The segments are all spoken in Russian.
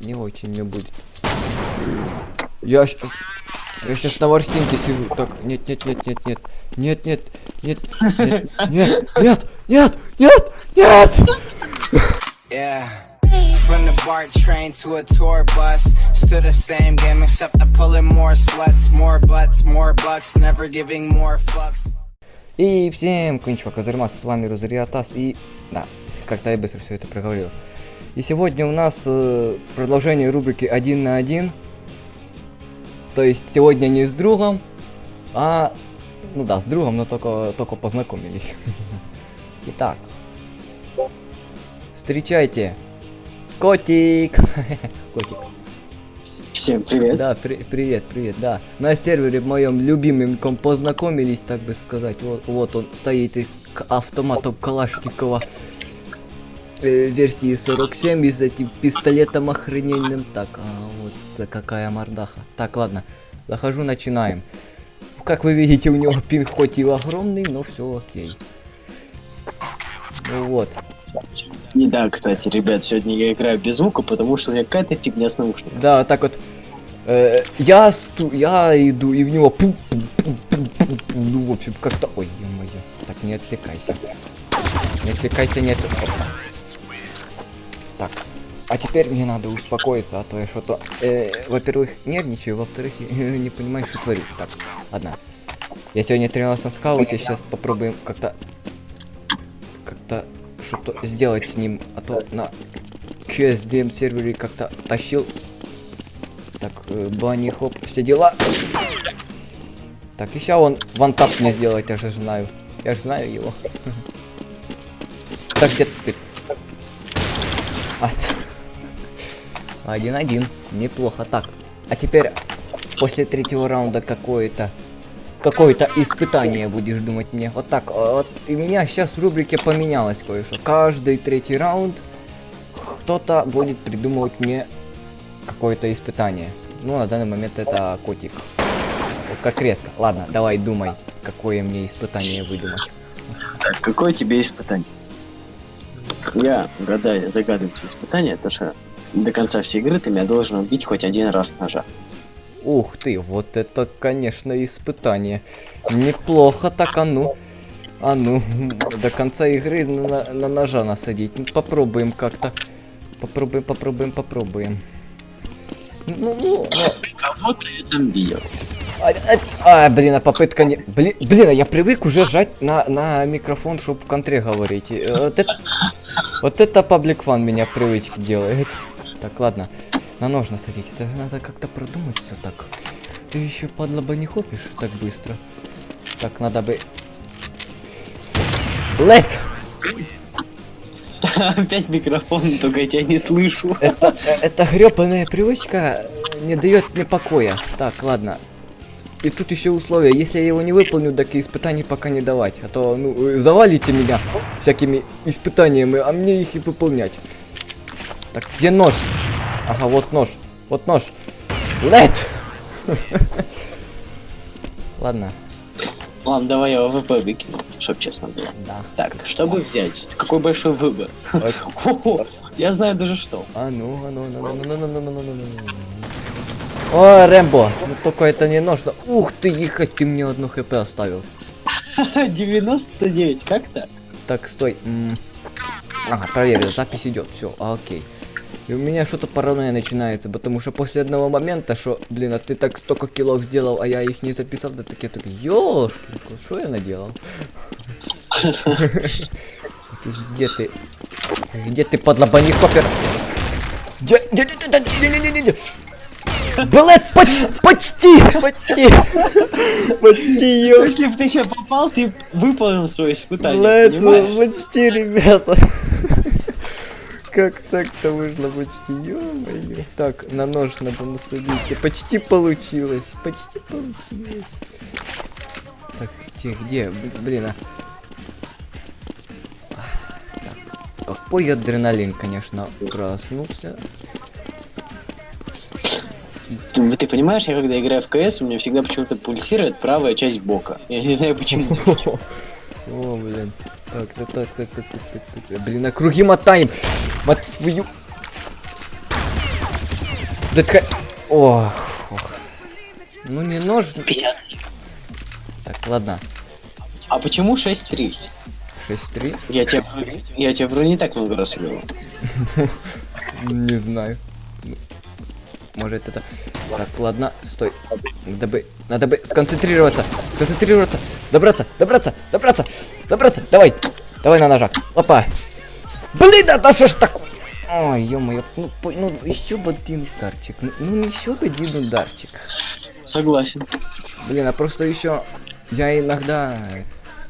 не очень мне будет. Я сейчас... Я сейчас на ворстинке сижу. Так, нет, нет, нет, нет, нет. Нет, нет, нет, нет, нет, нет, нет, нет, нет! Yeah. From the BART train to a tour bus, still the same game except I'm pulling more sluts, more butts, more bucks, never giving more fucks. И всем кончика Казармас, с вами Розариатас, и да, как-то я быстро все это проговорил. И сегодня у нас э, продолжение рубрики один на один. То есть сегодня не с другом, а, ну да, с другом, но только, только познакомились. Итак, встречайте, котик. Котик. Всем привет. Да, при- привет, привет, да. На сервере моем любимым познакомились, так бы сказать. Вот, вот он стоит из автомата Калашникова версии 47 и с этим пистолетом охрененным. Так, а вот э, какая мордаха. Так, ладно, захожу, начинаем. Как вы видите, у него пинг хоть и огромный, но все окей. Ну вот. И да, кстати, ребят, сегодня я играю без звука, потому что у меня какая-то фигня с наушниками. Да, так вот. э, я сту, я иду и в него пу пу пу пу пу пу. ну в общем как-то, ой, ё-моё, так не отвлекайся, не отвлекайся, не отвлекайся. А теперь мне надо успокоиться, а то я что-то, э, во-первых, нервничаю, во-вторых, не понимаю, что творю. Так, ладно. Я сегодня тренировался на скауте, сейчас попробуем как-то... Как-то что-то сделать с ним, а то на QSDM сервере как-то тащил. Так, э, банни, хоп, все дела. Так, еще он вантап мне сделает, я же знаю. Я же знаю его. Так, где ты? А, 1-1. Неплохо. Так, а теперь после третьего раунда какое-то какое-то испытание будешь думать мне. Вот так. Вот и меня сейчас в рубрике поменялось кое-что. Каждый третий раунд кто-то будет придумывать мне какое-то испытание. Ну, на данный момент это котик. Как резко. Ладно, давай думай, какое мне испытание выдумать. Какое тебе испытание? Я братай, загадываю тебе испытание, это же до конца всей игры ты меня должен убить хоть один раз ножа. Ух ты, вот это, конечно, испытание. Неплохо так, а ну. А ну, до конца игры на, на ножа насадить. Ну, попробуем как-то. Попробуем, попробуем, попробуем. Ну, ну, Кого-то я там видел. А, а, а, блин, а попытка не... Блин, блин, а я привык уже жать на, на микрофон, чтобы в контре говорить. Э, Вот это, вот это паблик фан меня привычки делает. Так, ладно. На нож насадить. Это надо как-то продумать все так. Ты еще падла бы не хопишь так быстро. Так, надо бы... Лет! Опять микрофон, только я тебя не слышу. Это, э, эта гребаная привычка не дает мне покоя. Так, ладно. И тут еще условия. Если я его не выполню, так и испытаний пока не давать. А то, ну, завалите меня всякими испытаниями, а мне их и выполнять. Так, где нож? Ага, вот нож. Вот нож. Лет! Ладно, Ладно, давай я ОВП выкину, чтоб честно было. да. Так, чтобы взять, какой большой выбор. Я знаю даже что. А ну, а ну, ну, ну, ну, ну, ну, ну, ну, ну, ну, ну. О, Рэмбо, ну только это не нож. но- Ух ты, ехать, ты мне одну хп оставил. 99, как так? Так, стой. Ага, проверил, запись идет, все, окей. И у меня что-то паранойя начинается, потому что после одного момента, что, блин, а ты так столько килов сделал, а я их не записал, да так я такой, ёшки, что я наделал? Где ты? Где ты, подлобаник попер? Где? Где? Где? Где? Где? Где? Блэд, почти, почти, почти, почти, Если бы ты еще попал, ты выполнил свое испытание, Блэд, ну, почти, ребята. Как так-то вышло почти, ё-моё. Так, на нож надо насадить. Почти получилось, почти получилось. Так, где, где, блин, а. Так, какой адреналин, конечно, проснулся. Ты, ты понимаешь, я когда играю в КС, у меня всегда почему-то пульсирует правая часть бока. Я не знаю почему. О, блин. Так, так, так, так, так, так, так, так. Блин, на круги мотаем. Мать твою. Да такая... Ох, ох. Ну не нож. 50. Так, ладно. А почему 6-3? 6-3? Я тебе, я тебе вроде не так много раз. Не знаю. Ну, Может это... Так, ладно, стой. Надо бы... Надо бы сконцентрироваться. Сконцентрироваться. Добраться, добраться, добраться, добраться. Давай. Давай на ножах. Опа. Блин, да, да что ж так... Ой, ё-моё, ну, ну еще бы один ударчик. Ну, ну еще бы один ударчик. Согласен. Блин, а просто еще я иногда...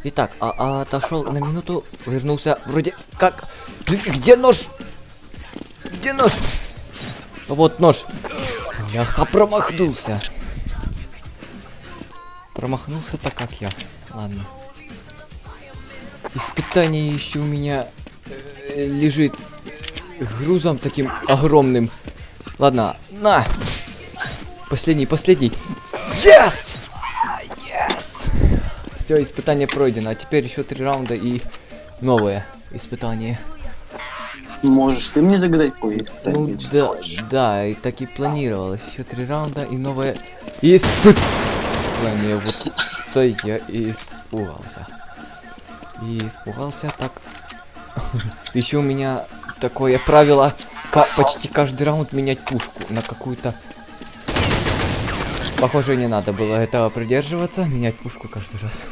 Итак, а, а отошел на минуту, вернулся вроде как... Где нож? Где нож? Вот нож. Я промахнулся. Промахнулся так как я. Ладно. Испытание еще у меня э, лежит грузом таким огромным. Ладно, на. Последний, последний. Yes! Yes! Все, испытание пройдено. А теперь еще три раунда и новое испытание. Можешь ты мне загадать кое Ну да, да, и так и планировалось. Еще три раунда и новое испытание. Вот это я и испугался. И испугался так. Еще у меня такое правило почти каждый раунд менять пушку на какую-то. Похоже, не надо было этого придерживаться, менять пушку каждый раз.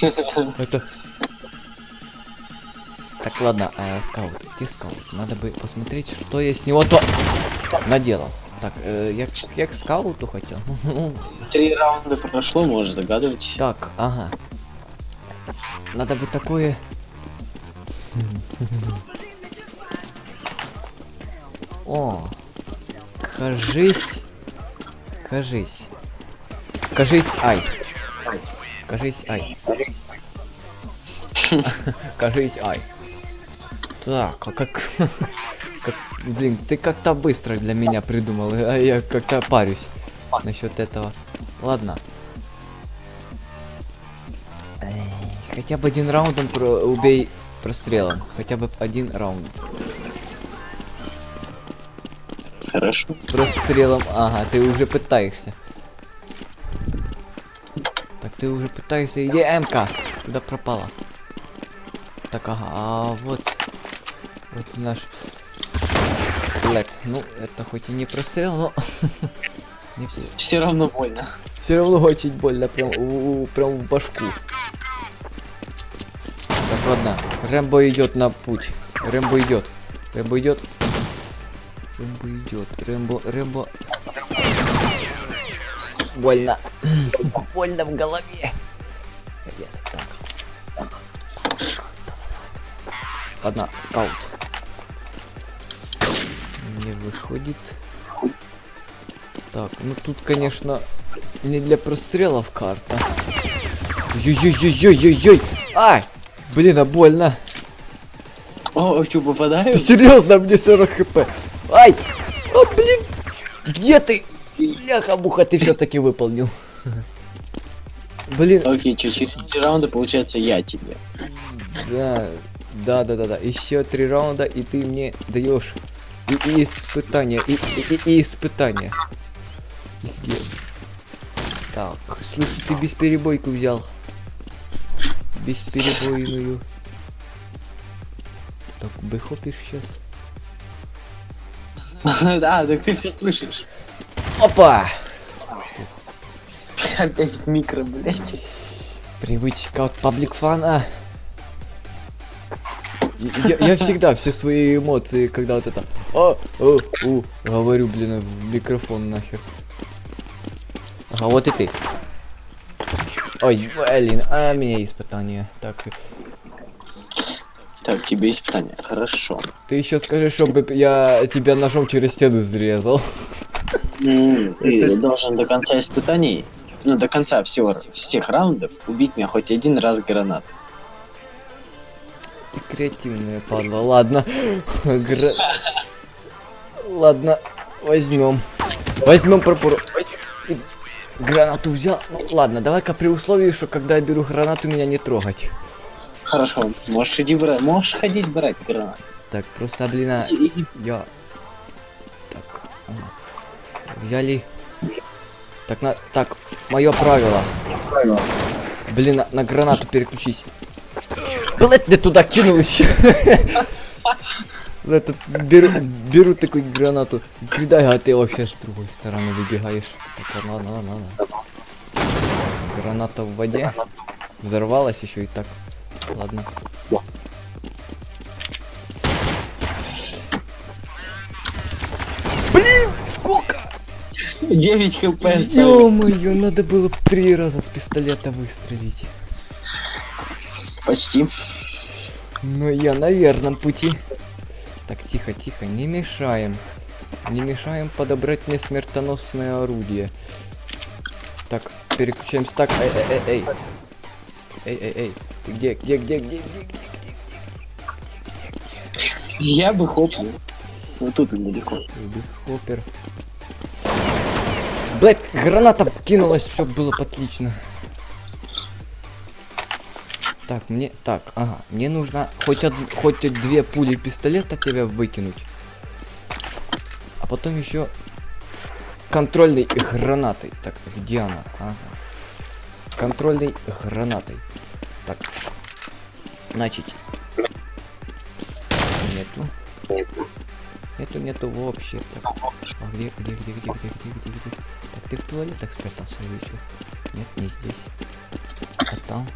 Это. Так, ладно, а, скаут, где скаут? Надо бы посмотреть, что я с него то наделал. Так, э, я, я к скауту хотел. Три раунда прошло, можешь догадывать. Так, ага. Надо бы такое... О, кажись, кажись, кажись, ай, кажись, ай, кажись, ай. Так, а как, как, блин, ты как-то быстро для меня придумал, а я как-то парюсь насчет этого. Ладно. Эй, Хотя бы один раундом про убей прострелом. Хотя бы один раунд. Хорошо. Прострелом. Ага, ты уже пытаешься. Так ты уже пытаешься. Иди МК. Куда пропала? Так, ага, а вот. Вот наш. Блять, ну это хоть и не прострел, но. Все равно больно. Все равно очень больно, прям, прям в башку. Так, ладно. Рэмбо идет на путь. Рэмбо идет. Рэмбо идет. Рэмбо идет. Рэмбо, Рэмбо. Больно. Больно в голове. Ладно, скаут. Не выходит. Так, ну тут, конечно, не для прострелов карта. Ой-ой-ой-ой-ой-ой! Ай! Блин, а больно. О, что, попадаю? Ты серьезно, мне 40 хп. Ай! О, блин! Где ты? Бляха-муха, ты все-таки выполнил. Блин, Окей, что, через три раунда получается я тебе. да, да, да, да, да. Еще три раунда, и ты мне даешь и, и испытание, и, и, и- и испытание. Где? Так, слушай, ты бесперебойку взял. Бесперебойную. Так, бэхопишь сейчас. Да, так ты все слышишь. Опа! Опять микро, блядь. Привычка от паблик фана. Я, я всегда все свои эмоции, когда вот это а, а, у, говорю, блин, в микрофон нахер. Ага, вот и ты. Ой, блин, а меня испытание. Так, Так, тебе испытание. Хорошо. ты еще скажи, чтобы я тебя ножом через стену срезал. Ты Это- должен до конца испытаний, ну, до конца всего, всех раундов убить меня хоть один раз гранат. Креативная падла. Ладно. Гра- Ладно, возьмем. Возьмем пропору. Гранату взял. Ну, ладно, давай-ка при условии, что когда я беру гранату, меня не трогать. Хорошо, можешь иди брать, можешь ходить брать гранат. Так, просто, блин, а, я... Так, ага. Взяли. Так, на... Так, мое правило. Блин, на, на гранату переключись. Блять, ты туда кинул еще. Это, беру, беру такую гранату. Кидай, а ты вообще с другой стороны выбегаешь. Так, ладно, ладно, ладно. Граната в воде. Взорвалась еще и так. Ладно. Блин, сколько? 9 хп. Ё-моё, надо было три раза с пистолета выстрелить. Почти. Но я на верном пути. Так, тихо, тихо, не мешаем. Не мешаем подобрать мне смертоносное орудие. Так, переключаемся. Так, эй, эй, эй, эй. Эй, эй, эй. Ты где, где, где, где, где, где? Я бы хопнул. Вот тут недалеко. Хоппер. Блять, граната кинулась, все было отлично. Так, мне, так, ага, мне нужно хоть од, хоть две пули пистолета тебя выкинуть, а потом еще контрольной гранатой. Так, где она? Ага. Контрольной гранатой. Так, значит, нету. Нету, нету вообще. Так, а где, где, где, где, где, где, где, где? Так, ты в туалетах спрятался или чё? Нет, не здесь. А там?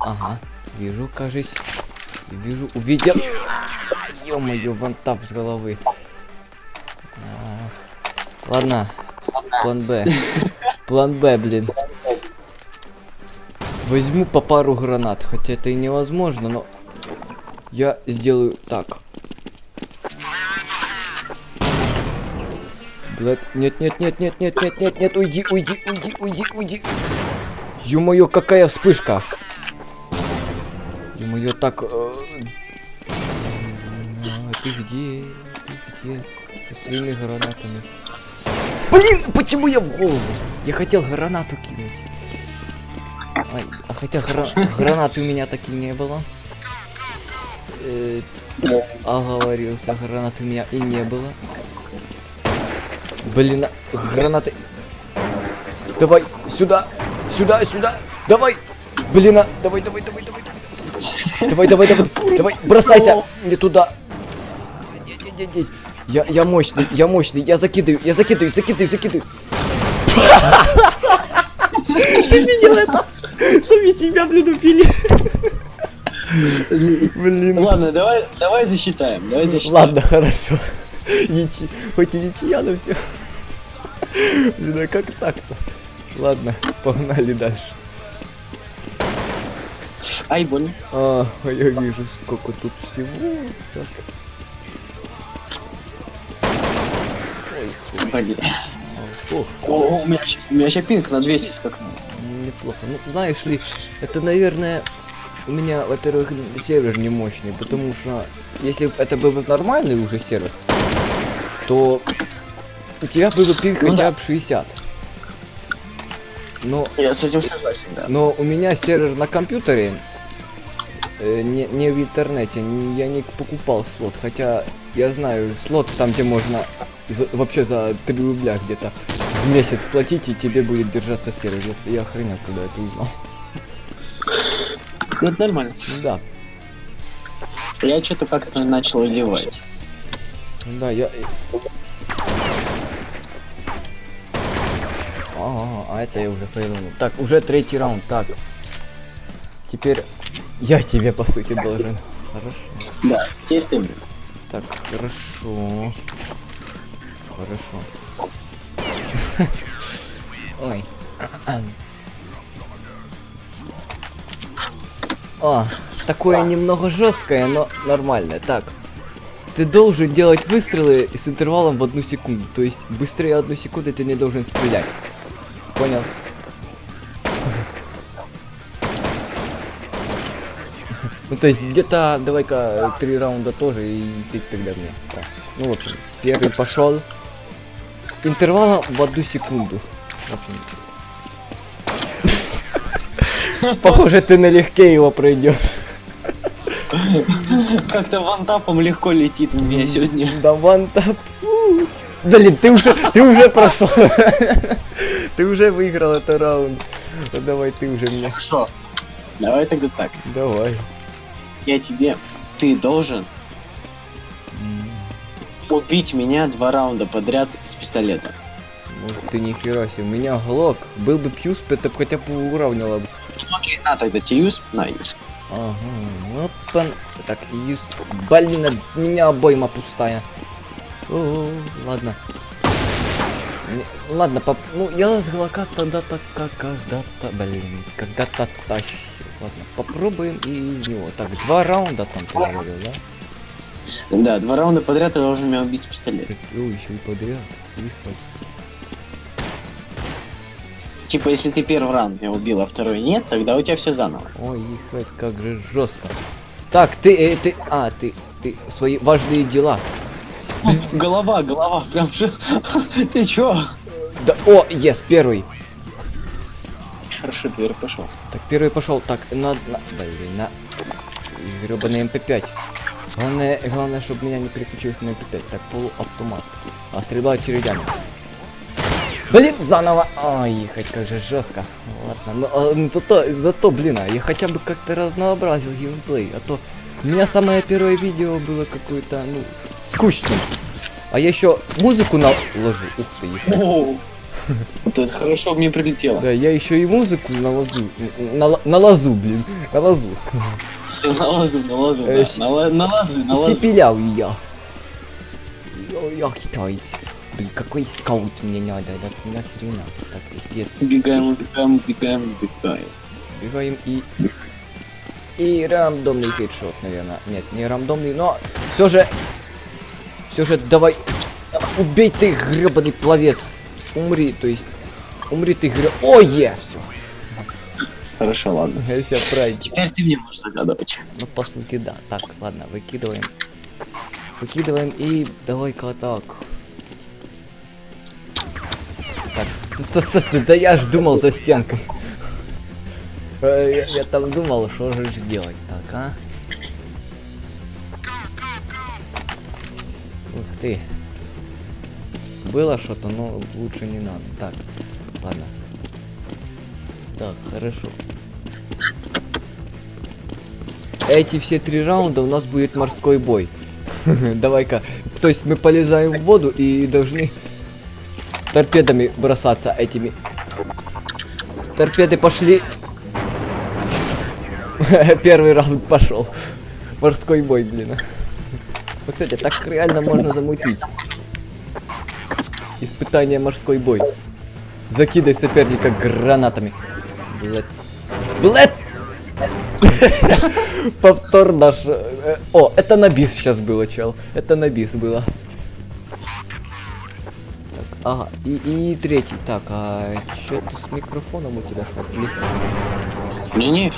Ага, вижу, кажись. Вижу, увидел. Ё-моё, вантап с головы. Ах. Ладно, план Б. План Б, блин. Возьму по пару гранат, хотя это и невозможно, но я сделаю так. Блядь, нет, нет, нет, нет, нет, нет, нет, нет, уйди, уйди, уйди, уйди, уйди. Ё-моё, какая вспышка. Ё-моё, так... э, а, Ты где? Ты где? Со своими гранатами. Блин, почему я в голову? Я хотел гранату кинуть. Ай, а хотя гра- гранаты у меня так и не было. Э, оговорился, гранат у меня и не было. Блин, а, гранаты. Давай, сюда, сюда, сюда. Давай. Блин, а, давай, давай, давай, давай, давай. Давай, давай, давай, бросайся. Не туда. Я, я мощный, я мощный, я закидываю, я закидываю, закидываю, закидываю. Ты видел это? Сами себя, блин, убили. Блин. Ладно, давай, давай засчитаем. Давай засчитаем. Ладно, хорошо. Ничи... Хоть и ничья, но все. Блин, а как так-то? Ладно, погнали дальше. Ай, больно. А, я вижу, сколько тут всего. Так. Блин. Ох, О, у меня, у меня сейчас пинг на 200 скакнул. неплохо. Ну, знаешь ли, это, наверное, у меня, во-первых, сервер не мощный, потому что если это был бы нормальный уже сервер, то у тебя был бы пинг Ну хотя да. бы 60. Но Я с этим согласен, да. Но у меня сервер на компьютере, э, не, не в интернете, не- я не покупал слот, хотя я знаю слот там, где можно за- вообще за 3 рубля где-то в месяц платить, и тебе будет держаться сервер. Я, я охренел, когда это узнал. Ну, это нормально. Да, Я что-то как-то начал ливать. да, я... А, а это я уже повернул. Так, уже третий раунд, так. Теперь я тебе, по сути, должен. Хорошо. Да, теперь ты. Так, хорошо. Хорошо. Ой. А, такое немного жесткое, но нормальное. Так. Ты должен делать выстрелы с интервалом в одну секунду. То есть быстрее одну секунду ты не должен стрелять. Понял? Ну то есть где-то давай-ка три раунда тоже и ты тогда мне. Так. Ну вот, первый пошел. Интервалом в одну секунду. Похоже, ты налегке его пройдешь. Как-то вантапом легко летит у меня сегодня. Да вантап. Блин, ты уже, ты уже прошел. Ты уже выиграл этот раунд. Ну, Давай ты уже меня. Хорошо. Давай тогда так. Давай. Я тебе... Ты должен убить меня два раунда подряд с пистолета. Может ты нихера себе. У меня глок. Был бы пьюс, это хотя бы уравняло бы. Окей, на тогда тебе юз, на юз. Ага, он. Так, юз. Блин, у меня обойма пустая. О, ладно. Ладно, поп... ну я с глока тогда так как когда-то, блин, когда-то тащу. Ладно, попробуем и него. Так, два раунда там ты говорил, да? Да, два раунда подряд ты должен меня убить с пистолета. Ой, еще и подряд. Ехать. Типа, если ты первый раунд меня убил, а второй нет, тогда у тебя все заново. Ой, ехать, как же жестко. Так, ты, э, ты, а, ты, ты свои важные дела. Голова, голова, прям же. Ты чё? Да, о, ес, первый. Хорошо, дверь пошел. Так, первый пошел. Так, на, на, блин, на гребаный МП5. Главное, главное, чтобы меня не переключилось на МП5. Так, полуавтомат. А стрельба очередями. Блин, заново. Ой, ехать, как же жестко. Ладно, но а, ну, зато, зато, блин, а я хотя бы как-то разнообразил геймплей. А то у меня самое первое видео было какое-то, ну, скучным. А я еще музыку наложу. Ух ты. О, Вот это хорошо мне прилетело. Да, я еще и музыку наложу. На, на лазу, блин. На лазу. На лазу, на лазу, Э, да. с- На ла- на лазу, на лазу. Сипелял я. Йо, я китаец. Блин, какой скаут мне надо, да нахрена. Так, где Убегаем, убегаем, убегаем, убегаем. бегаем и... И рандомный хедшот, наверное. Нет, не рандомный, но все же... Все же давай... Убей ты, гребаный пловец. Умри, то есть... Умри ты, греб... Ой, е! Хорошо, ладно. Все правильно. Теперь ты мне можешь загадывать. Ну, по сути, да. Так, ладно, выкидываем. Выкидываем и давай-ка так. Так, да я ж думал за стенкой. Я, я там думал, что же сделать. Так, а? Ты. Было что-то, но лучше не надо. Так, ладно. Так, хорошо. Эти все три раунда у нас будет морской бой. Давай-ка. То есть мы полезаем в воду и должны торпедами бросаться этими. Торпеды пошли. Первый раунд пошел. Морской бой, блин. Вот, кстати, так реально можно замутить. Испытание морской бой. Закидай соперника гранатами. Блэд. Блэд! Повтор наш. э, О, это на бис сейчас было, чел. Это на бис было. Так, ага, и, и третий. Так, а что ты с микрофоном у тебя? Или- Не-не.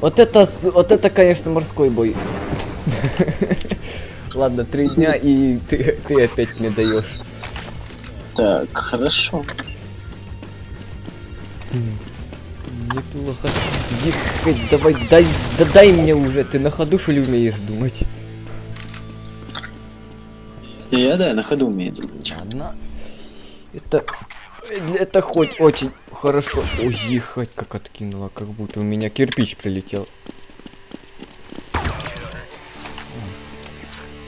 Вот это, вот это, конечно, морской бой. Ладно, три дня и ты, ты опять мне даешь. Так, хорошо. Неплохо. Ехать, давай, дай, да дай мне уже. Ты на ходу что ли умеешь думать? Я, да, на ходу умею думать. Ладно. Это... Это хоть очень хорошо. Ой, ехать как откинула, как будто у меня кирпич прилетел.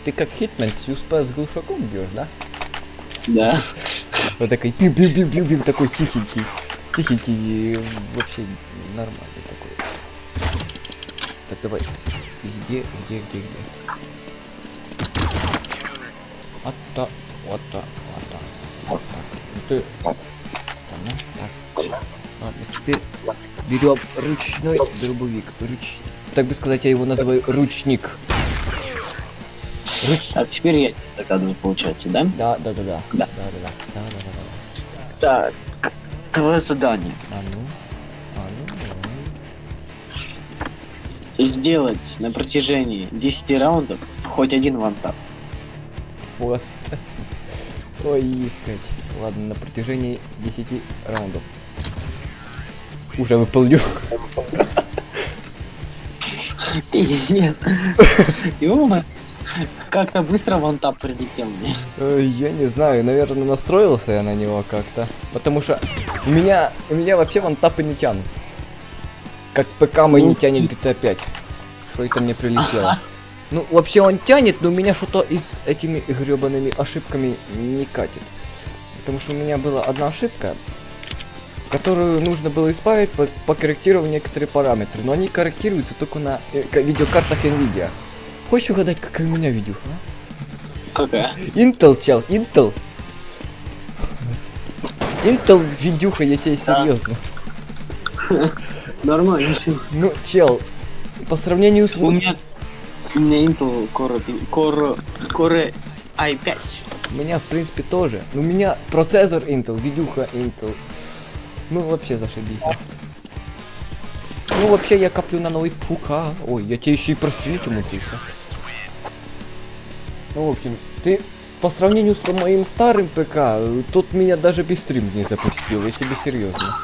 Ты как хитмен с USP с глушаком бьешь, да? Да. Вот такой пиу пиу пиу пиу пиу такой тихенький. Тихенький и вообще нормальный такой. Так, давай. Где, где, где, где? Вот так, вот так, вот так, вот так. Ну ты... Ладно. Ладно, теперь берем ручной дробовик. Руч... Так бы сказать, я его называю ручник. Руч... Так, теперь я тебе загадываю, получается, да? Да, да, да, да. Да. Да, да, да. Да, да, да. Так. Твое задание. А ну, а ну, давай. Сделать на протяжении 10 раундов хоть один вантап. Вот. Ой, ехать. Ладно, на протяжении 10 раундов. Уже выполню. Пиздец. Ёма. Как-то быстро вантап прилетел мне. Я не знаю, наверное, настроился я на него как-то. Потому что меня, меня вообще вантапы не тянут. Как ПК мой не тянет GTA 5. Что это мне прилетело? Ну, вообще он тянет, но у меня что-то и с этими гребаными ошибками не катит. Потому что у меня была одна ошибка, которую нужно было исправить, по- покорректировав некоторые параметры. Но они корректируются только на э, ка- видеокартах NVIDIA. Хочешь угадать, какая у меня видео? а? Какая? Intel, чел, Intel. Intel видюха, я тебе серьезно. Нормально. Ну, чел, по сравнению с... У меня... У меня Intel Core, Core, Core i5. У меня, в принципе, тоже. У меня процессор Intel, видюха Intel. Ну, вообще зашибись. Ну, вообще, я коплю на новый пука. Ой, я тебе еще и прострелить умудрился. Ну, в общем, ты по сравнению с моим старым ПК, тот меня даже без стрим не запустил, я тебе серьезно.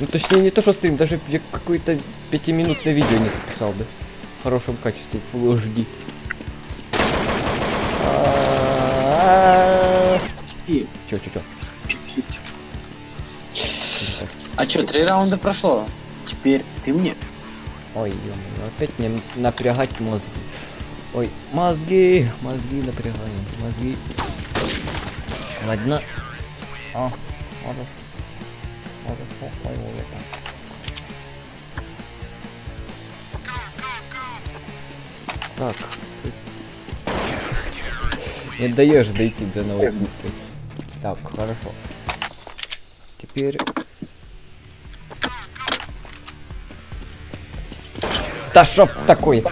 Ну, точнее, не то, что стрим, даже я какое-то пятиминутное видео не записал бы. В хорошем качестве, Full HD. Чё, чё, чё? А чё, три раунда прошло? Теперь ты мне. Ой, опять мне напрягать мозги. Ой, мозги, мозги напрягаем, мозги. Ладно. А, хорошо. Хорошо, понял это. Так. Не даешь дойти до новой пушки. Так, хорошо. Теперь... Да шоп такой!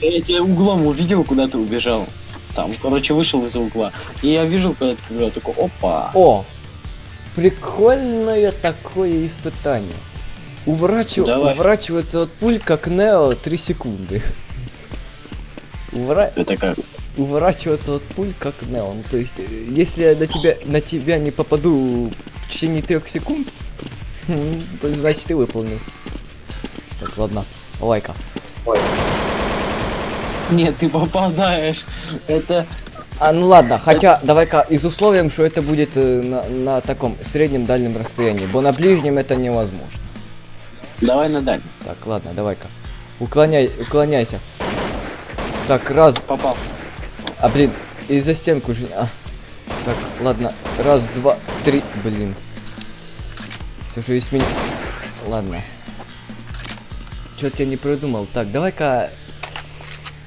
Я тебя углом увидел, куда ты убежал. Там, короче, вышел из угла. И я вижу, когда ты убежал, такой, опа. О! Прикольное такое испытание. Уворачив... Уворачиваться от пуль, как Нео, 3 секунды. Увора... Это как? Уворачиваться от пуль, как Нео. Ну, то есть, если я на тебя, на тебя не попаду в течение трех секунд, то значит, ты выполнил. Так, ладно. Лайка. Нет, ты попадаешь. Это... А, ну ладно, хотя давай-ка из условием, что это будет э, на, на таком среднем дальнем расстоянии, бо на ближнем это невозможно. Давай на дальний. Так, ладно, давай-ка. Уклоняй, уклоняйся. Так, раз. Попал. А, блин, и за стенку же. а. Так, ладно. Раз, два, три. Блин. Все же есть меня. Ладно. Что-то я не придумал. Так, давай-ка.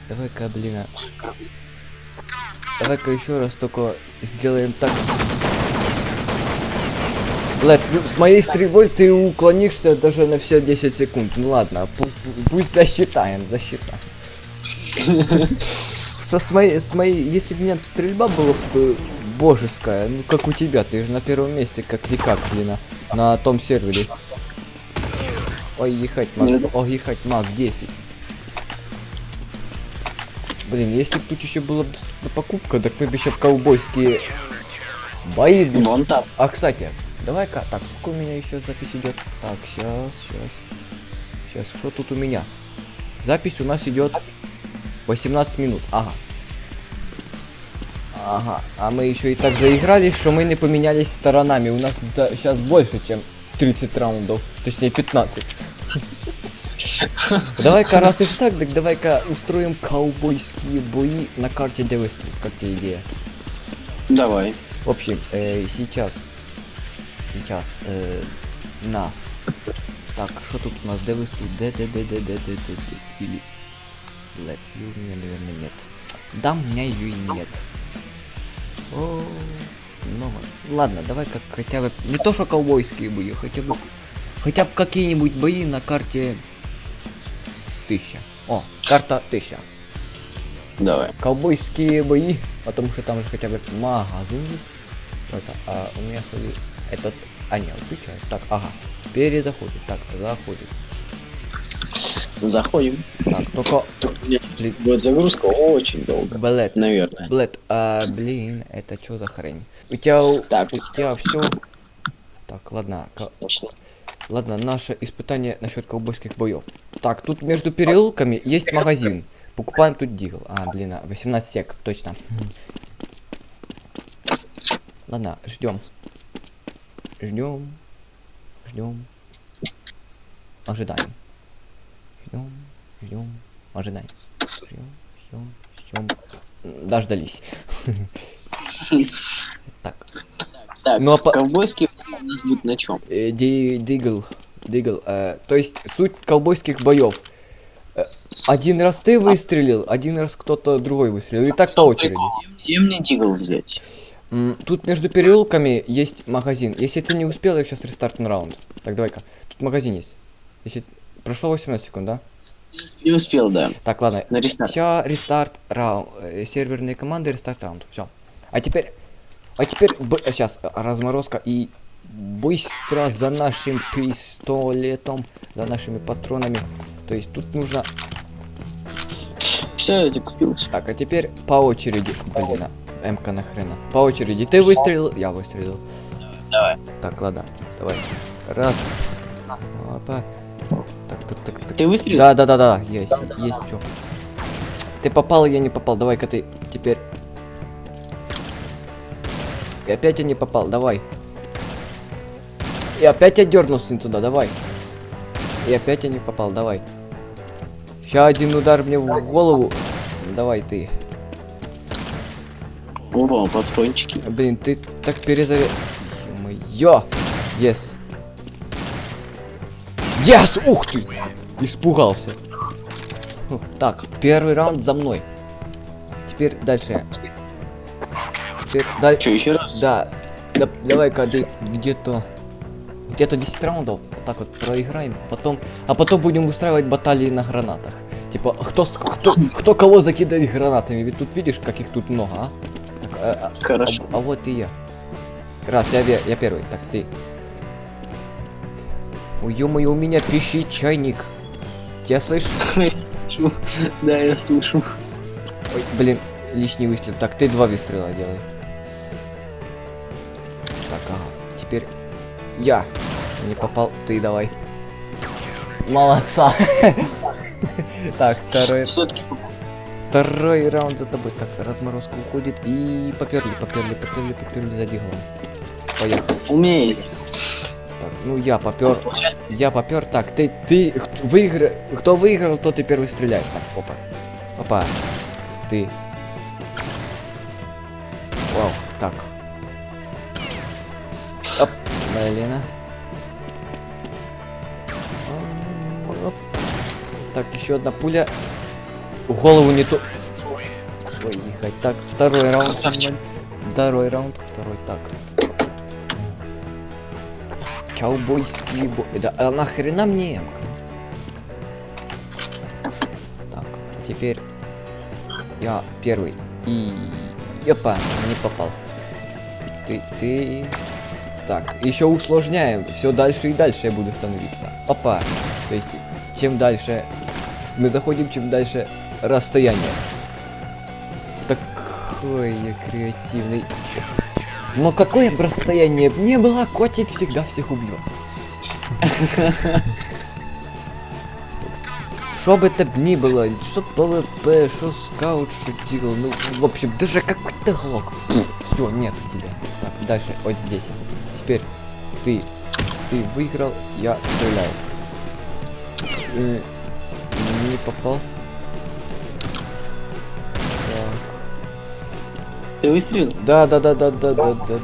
Давай-ка, блин. а. Давай-ка еще раз только сделаем так. Лед, ну, с моей стрельбой ты уклонишься даже на все 10 секунд. Ну ладно, пу- пу- пусть засчитаем, засчитаем. Со с моей, с моей, если бы у меня стрельба была бы божеская, ну как у тебя, ты же на первом месте, как никак, блин, на, на том сервере. Ой, ехать маг, ой, ехать маг 10. Блин, если бы тут еще была доступна покупка, так мы бы еще ковбойские бои бы Вон там. а, кстати, давай-ка, так, сколько у меня еще запись идет? Так, сейчас, сейчас. Сейчас, что тут у меня? Запись у нас идет 18 минут, ага. Ага, а мы еще и так заигрались, что мы не поменялись сторонами. У нас сейчас больше, чем 30 раундов, точнее 15. Давай-ка, раз и так, так давай-ка устроим ковбойские бои на карте Девесту, как тебе идея? Давай. В общем, э, сейчас, сейчас э, нас. Так, что тут у нас? Д выступ, Д, Д, Д, Д, Д, Д, Д, Д, или Let you у меня, наверное, нет. Да, у меня ее и нет. О, ну ладно, давай как хотя бы не то что ковбойские бои, хотя бы хотя бы какие-нибудь бои на карте тысяча. О, карта тысяча Давай. ковбойские бои, потому что там же хотя бы магазин. Это, а у меня свои этот, а не, отвечает. Так, ага, перезаходит, так, заходит. Заходим. Так, только, Тут мне будет загрузка очень долго. блэд, Наверное. блэд, а, блин, это что за хрень? У тебя, у, Так. у тебя все. Так, ладно, Точно. Ладно, наше испытание насчет ковбойских боев. Так, тут между переулками есть магазин. Покупаем тут дигл. А, блин, а, 18 сек, точно. Ладно, ждем. Ждем. Ждем. Ожидаем. Ждем. Ждем. Ожидаем. Ждем. Ждем. Ждем. Дождались. Так. Так, Ну, а по- ковбойские у нас будут на чем? Э, ди- Дигл. Дигл. э, то есть суть ковбойских боев. Э, Один раз ты выстрелил, один раз кто-то другой выстрелил. И так по очереди. Где мне дигл взять? Тут между переулками есть магазин. Если ты не успел, я сейчас рестартну раунд. Так, давай-ка. Тут магазин есть. Если... Прошло 18 секунд, да? Не успел, да. Так, ладно. На рестарт. Все, рестарт раунд. Серверные команды, рестарт раунд. Все. А теперь... А теперь... Сейчас, разморозка и... Быстро за нашим пистолетом, за нашими патронами. То есть тут нужно... Все, я закупился. Так, а теперь по очереди. Блин, а, МК нахрена. По очереди. Ты выстрелил, я выстрелил. Давай. Так, ладно, давай. Раз. Опа. Так, так, так. Ты выстрелил? Да, да, да, да, есть, есть все. Ты попал, я не попал. Давай-ка ты теперь. И опять я не попал, давай. И опять я дернулся не туда, давай. И опять я не попал, давай. Сейчас один удар мне в голову. Давай ты. О, патрончики. Блин, ты так перезаря... Ё! Yes. Yes! Ух ты! Испугался. Ух, Так, первый раунд за мной. Теперь дальше. Теперь дальше. Еще раз? Да. да Давай-ка где-то... Где-то 10 раундов. Вот так вот проиграем. Потом... А потом будем устраивать баталии на гранатах. Типа, кто, кто, кто кого закидает гранатами? Ведь тут видишь, каких тут много, а? Так, а- а- Хорошо. а, а вот и я. Раз, я, я первый. Так, ты. Ой, ё-моё, у меня пищит чайник. Тебя слышишь? Да, я слышу. Ой, блин, лишний выстрел. Так, ты два выстрела делай. Так, ага. Теперь я. Не попал, ты давай. Молодца. Так, второй, второй раунд за тобой. Так, разморозка уходит и поперли, поперли, поперли, поперли за диглом. Поехали. у меня есть. Так, ну я попер. Я попер. Так, ты, ты, выигра... кто выиграл, тот и первый стреляет. Так, опа. Опа. Ты. Вау, так. Оп, Лена. Оп. Так, еще одна пуля. В голову не то. Ой, ехать. Так, второй раунд. Красавчик. Второй раунд, второй так. Ковбойский бой. Да а нахрена мне М-ка? Так, теперь я первый. И... Опа, не попал. Ты, ты... Так, еще усложняем. Все дальше и дальше я буду становиться. Опа. То есть, чем дальше мы заходим, чем дальше расстояние. Такой я креативный. Но какое бы расстояние б не было, котик всегда всех убьет. Что бы это ни было, что ПВП, что скаут шутил, ну, в общем, даже какой-то глок. Все, нет тебя. Так, дальше, вот здесь. Теперь ты, ты выиграл, я стреляю. Э, Не попал. Ты выстрелил? Да, да, да, да, да, да, да, да.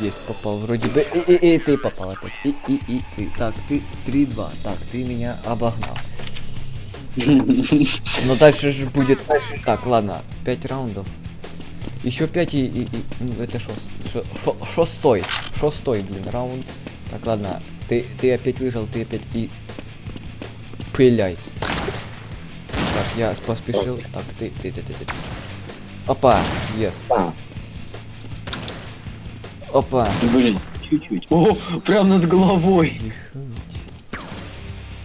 Есть, попал вроде бы. И, и, и ты попал опять. И, и, и ты. Так, ты 3-2. Так, ты меня обогнал. Но дальше же будет. Так, ладно, 5 раундов. Еще 5 и, и, и- ну, это шест, шо- шо- шестой. Шестой, блин, раунд. Так, ладно. Ты, ты опять выиграл, ты опять и пыляй. Я поспешил. Так, ты, ты, ты, ты, ты. Опа, yes. Опа. Блин, чуть-чуть. О, прям над головой.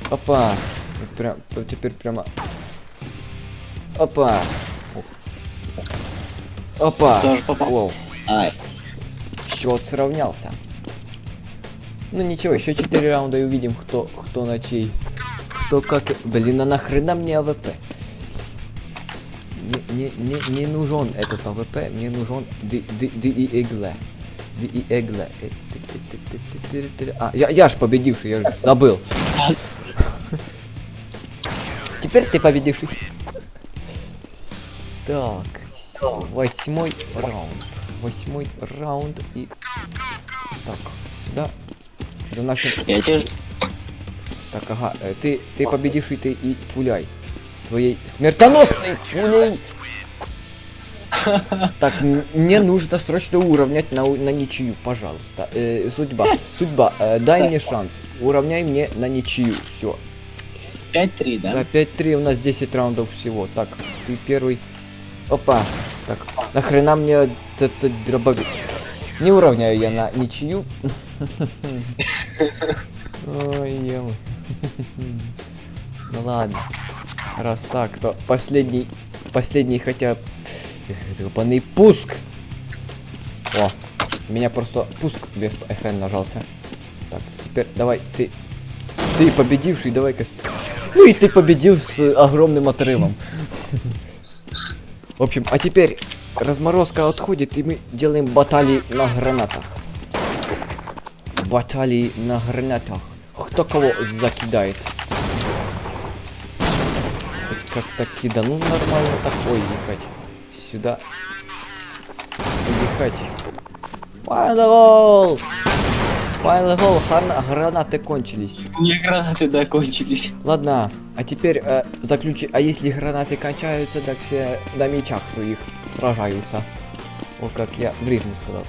Опа. Прям, теперь прямо. Опа. Ух. Опа. Тоже попал. Воу. Ай, Счет сравнялся. Ну ничего, еще 4 раунда и увидим, кто, кто на чей. Кто как... Блин, а нахрена мне АВП? Не, не, не, нужен этот АВП, мне нужен ди, ди, ди и игле. Ди и игле. Ты- ты- ты- ты- ты- ты- ты- А, я, я ж победивший, я же забыл. Теперь ты победивший. Так, восьмой раунд. Восьмой раунд и... Так, сюда. За нашим... Я тебе... Так, ага, э, ты, ты победивший, ты и пуляй. Своей смертоносной пулей. Так, мне нужно срочно уравнять на, на ничью, пожалуйста. Э, судьба, судьба, э, дай мне шанс. Уравняй мне на ничью. Все. 5-3, Да, да? 5-3, у нас 10 раундов всего. Так, ты первый. Опа. Так, нахрена мне этот дробовик? Не уравняю я на ничью. Ой, ем. Ну ладно. Раз так, то последний, последний хотя гребаный пуск. О, меня просто пуск без FN нажался. Так, теперь давай ты, ты победивший, давай-ка. Ну и ты победил с огромным отрывом. В общем, а теперь разморозка отходит, и мы делаем баталии на гранатах. Баталии на гранатах. Кто кого закидает? Так Как-то кидану нормально такой ехать. Сюда. Ехать. Файлгол! Файлгол, грана- гранаты кончились. Не гранаты закончились. Ладно, а теперь э, заключи. А если гранаты кончаются, так все на мечах своих сражаются. О, как я в рифму сказал.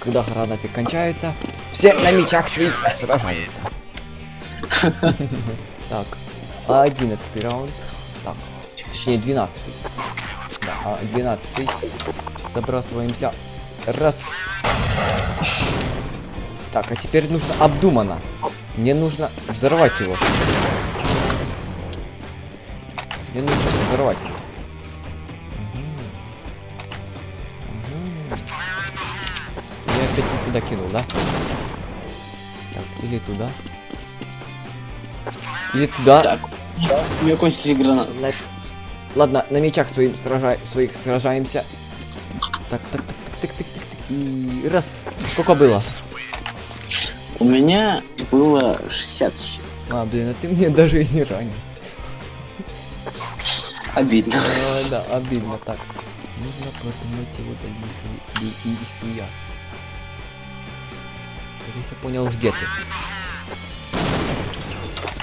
Когда гранаты кончаются, все на мечах своих сражаются. Так, одиннадцатый раунд. Точнее двенадцатый. Да, а двенадцатый. Забрасываемся. Раз. Так, а теперь нужно обдуманно. Мне нужно взорвать его. Мне нужно взорвать его. Я опять не туда кинул, да? Так, или туда. Или туда. Так. У меня кончились гранаты. Ладно, на мечах своим сражай... своих сражаемся. Так, так, так, так, так, так, так, так. И раз. Сколько было? У меня было 60 с чем. А, блин, а ты мне даже и не ранил. Обидно. А, да, обидно так. Нужно продумать его дальнейшие де- действия. Здесь я понял, где ты.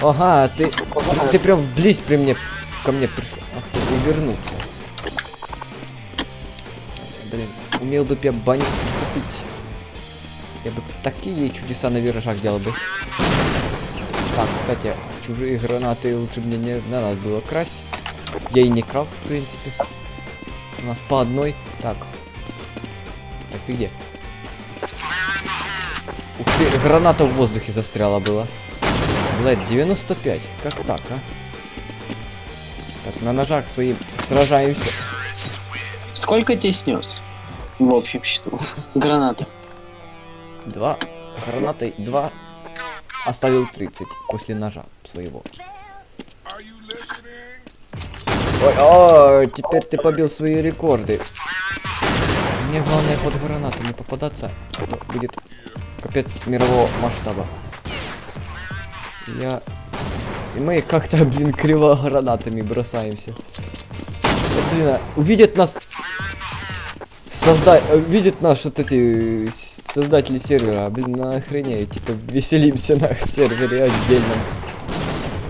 Ага, ты, ты прям вблизь при мне, ко мне пришел. Ах ты, увернулся. Блин, умел бы я баню купить. Я бы такие чудеса на виражах делал бы. Так, кстати, чужие гранаты лучше мне не, не надо было красть. Я и не крал, в принципе. У нас по одной. Так. Так, ты где? Ух ты, граната в воздухе застряла была. Блядь, 95. Как так, а? Так, на ножах своим сражаемся. Сколько тебе снес? В общем счету. Граната. Два. Гранатой два. Оставил 30 после ножа своего. Ой, о, теперь ты побил свои рекорды. Мне главное под гранату не попадаться, а то будет капец мирового масштаба. Я... И мы как-то, блин, криво гранатами бросаемся. Вот, блин, а увидят нас... Созда... э, Видят нас вот эти э, создатели сервера, блин, на охренеют, типа веселимся на сервере отдельном.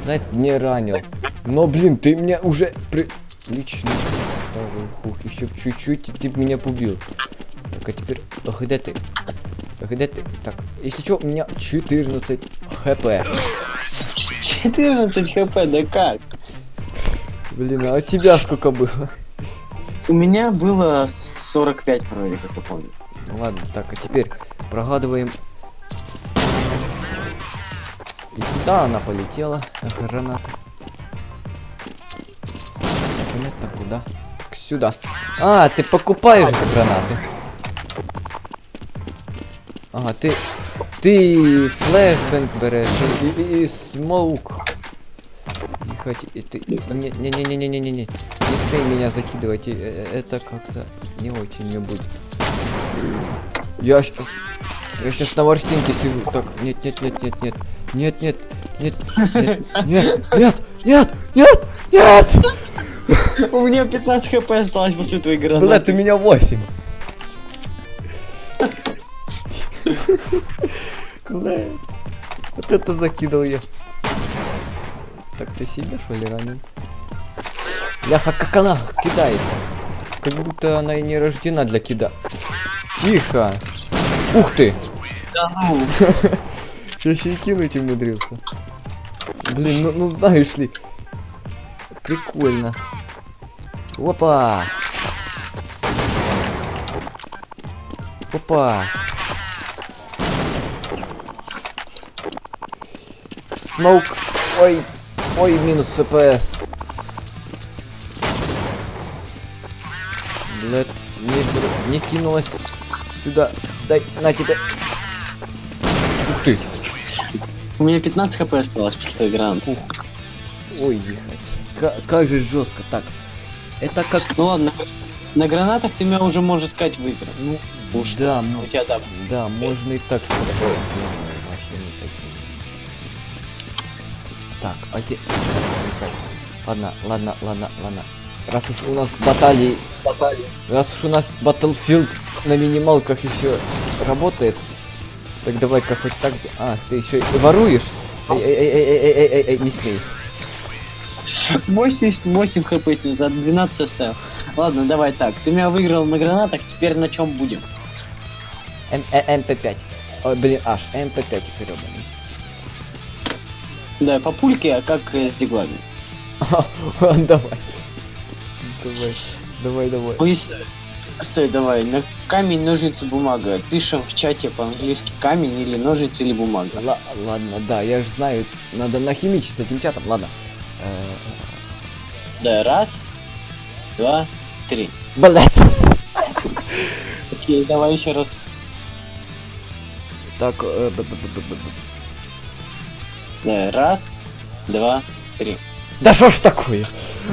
Знаете, не ранил. Но, блин, ты меня уже при... Лично. Ух, еще чуть-чуть, и ты меня побил. Так, а теперь... Где ты? Где ты? Так, если что, у меня 14 хп. 14 хп, да как? Блин, а у тебя сколько было? У меня было 45 вроде, как я помню. Ну ладно, так, а теперь прогадываем. И куда она полетела? Граната. Понятно, куда? Так, сюда. А, ты покупаешь гранаты. Ага, ты Ты флешбэнк берешь и, и, и смоук. Не хоти... и ты... Не-не-не-не-не-не-не. Не смей меня закидывать. Это как-то не очень мне будет. Я сейчас... Я сейчас на ворстинке сижу. Так, нет, нет, нет, нет, нет. Нет, нет, нет, нет, нет, нет, нет, нет, нет! У меня 15 хп осталось после твоей гранаты. у меня 8. Блядь. Вот это закидал я. Так ты себе что ли ранен? Ляха, как она кидает. Как будто она и не рождена для кида. Тихо. Ух ты. Да ну. Я еще и кинуть умудрился. Блин, ну, ну знаешь ли. Прикольно. Опа. Опа. Смоук. Ой. Ой, минус ФПС. Блядь, не, не кинулась сюда. Дай, на тебе. Ух ты. У меня 15 хп осталось после твоей гранаты. Ой, ехать. Ка- как же жестко. Так. Это как... Ну ладно, на гранатах ты меня уже, можно сказать, выиграл. Ну, Уж да, У м- тебя там. да, можно и так сказать. Так, те... Ладно, ладно, ладно, ладно. Раз уж у нас баталии... Раз уж у нас Battlefield на минималках еще работает, так давай-ка хоть так... А, ты еще и воруешь? Эй, эй, эй, эй, эй, эй, эй, эй, не смей. 88 хп с ним за 12 оставил. Ладно, давай так. Ты меня выиграл на гранатах, теперь на чем будем? Э, МП5. Ой, блин, аж МП5 перебанный. Да, по пульке, а как э, с диглами? Давай. Давай, давай, давай. Стой, давай, на камень, ножницы, бумага. Пишем в чате по-английски камень или ножницы или бумага. Ла- ладно, да, я же знаю, надо нахимичить с этим чатом, ладно. Э, Да, раз, два, три. Блять. Окей, давай еще раз. Так, э, раз, два, три. да что ж такое?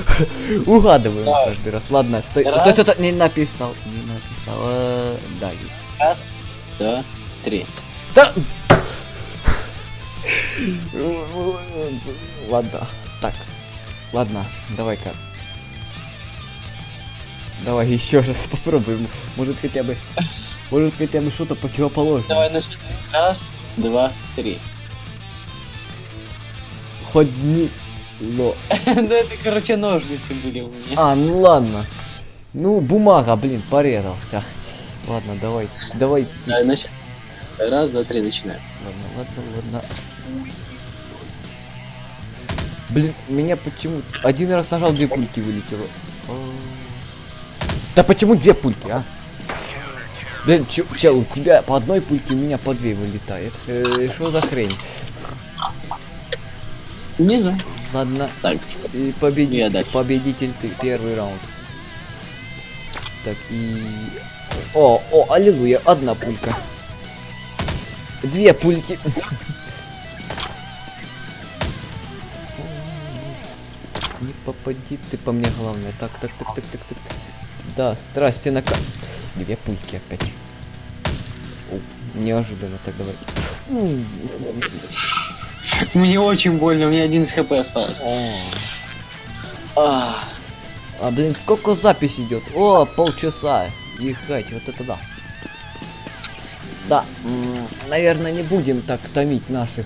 Угадываем Да. каждый раз. Ладно, стой, Раз. стой, стой, стой, не написал, не написал. Э, Да, есть. Раз, два, три. Да. Ладно, так, ладно, давай-ка. Давай еще раз попробуем. Может хотя бы, может хотя бы что-то противоположное. Давай начнем. Раз, два, три. Но... Да это, короче, ножницы были у меня. А, ну ладно. Ну, бумага, блин, порезался. Ладно, давай, давай. Да. Раз, два, три, начинаем. Ладно, ладно, ладно. Блин, меня почему... Один раз нажал, две пульки вылетело. А. Да почему две пульки, а? Блин, чел, у тебя по одной пульке, у меня по две вылетает. Э, Что за хрень? Не знаю. Ладно, Так, и победитель, победитель ты, первый раунд. Так, и... О, о, аллилуйя, одна пулька. Две пульки. Не попади ты по мне, главное. Так, так, так, так, так, так. Да, страсти на. Две пульки опять. О, неожиданно, так давай. мне очень больно, у меня один из хп осталось. А, блин, сколько запись идет? О, полчаса. Ехать, вот это да. Да, наверное, не будем так томить наших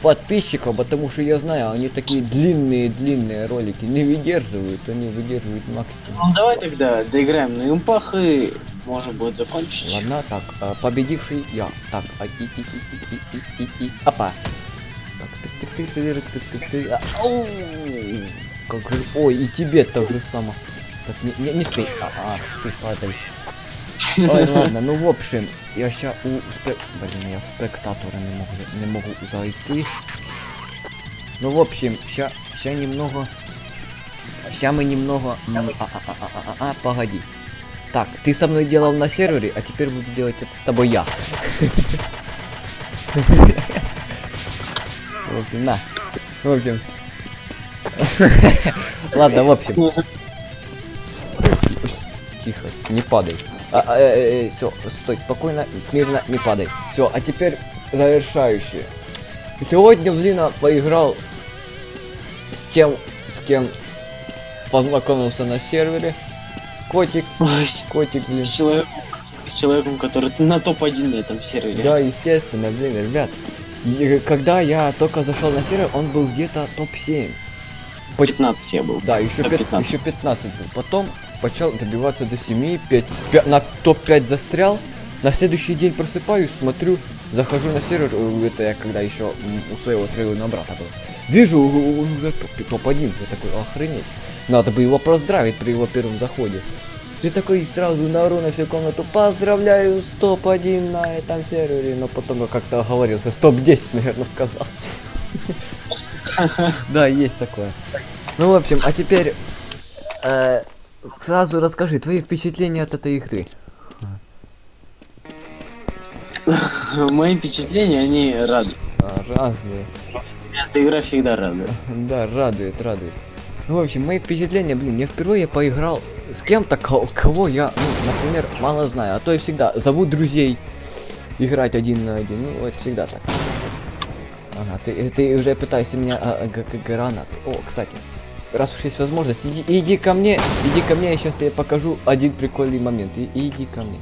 подписчиков, потому что я знаю, они такие длинные-длинные ролики не выдерживают, они выдерживают максимум. ну давай тогда доиграем на импах и можно будет закончить. Ладно, так, а, победивший я. Так, а, и, и, и, и, и, и, и, опа. Тык, тык, тык, тык, тык, а, ау. Как же, ой, и тебе так же само. Так, не, не, не спей. А, а, ты падай. Ой, ладно, ну в общем, я ща у спе... Блин, я в спектатора не могу, не могу зайти. Ну, в общем, ща, ща немного... Ща мы немного... А, а, а, а, а, а, а, погоди. Так, ты со мной делал на сервере, а теперь буду делать это с тобой я. В общем, на. В общем. Ладно, в общем. Тихо, не падай. все, стой, спокойно, смирно, не падай. Все, а теперь завершающее. Сегодня в Лина поиграл с тем, с кем познакомился на сервере. Котик, Ой, котик, блин. с человеком, с человеком, который на топ-1 на этом сервере. Да, естественно, блин, ребят. И когда я только зашел на сервер, он был где-то топ-7. По- 15 я был. Да, еще, Топ пят- 15. еще 15 был. Потом начал добиваться до 7, 5, на топ-5 застрял. На следующий день просыпаюсь, смотрю, захожу на сервер, это я когда еще у своего трейлера брата был. Вижу, он уже топ- топ-1, я такой, охренеть. Надо бы его поздравить при его первом заходе. Ты такой сразу наору на всю комнату, поздравляю с топ-1 на этом сервере, но потом я как-то оговорился, с топ-10, наверное, сказал. Да, есть такое. Ну, в общем, а теперь э, сразу расскажи твои впечатления от этой игры. Мои впечатления, они радуют. А, разные. Эта игра всегда радует. Да, радует, радует. Ну, в общем, мои впечатления, блин, я впервые поиграл с кем-то, ко- кого я, ну, например, мало знаю. А то я всегда зову друзей играть один на один. Ну, это всегда так. Ага, ты, ты уже пытаешься меня а, а, гранаты. О, кстати, раз уж есть возможность, иди, иди ко мне, иди ко мне, я сейчас тебе покажу один прикольный момент. И, иди ко мне.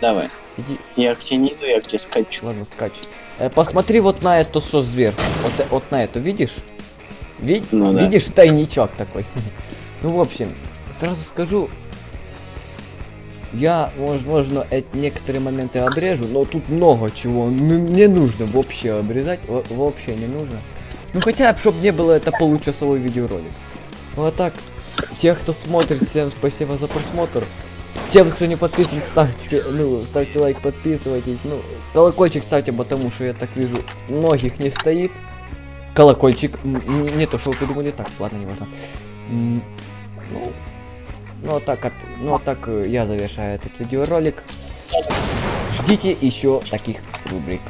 Давай. Иди, Я к тебе не иду, я к тебе скачу. Ладно, скач. Э, посмотри вот на это, что сверху. Вот, э- вот на это, видишь? Ви- Ну да. Видишь, тайничок такой. ну, в общем, сразу скажу, я, возможно, эти некоторые моменты обрежу, но тут много чего не нужно вообще обрезать, во- вообще не нужно. Ну, хотя бы, чтобы не было это получасовой видеоролик. Ну, а так, тех, кто смотрит, всем спасибо за просмотр. Тем, кто не подписан, ставьте, ну, ставьте лайк, подписывайтесь. Ну, колокольчик ставьте, потому что я так вижу, многих не стоит. Колокольчик, не, не то, что вы подумали, так, ладно, не важно. Ну, ну, а так, от- ну, а так э, я завершаю этот видеоролик. Ждите еще таких рубрик.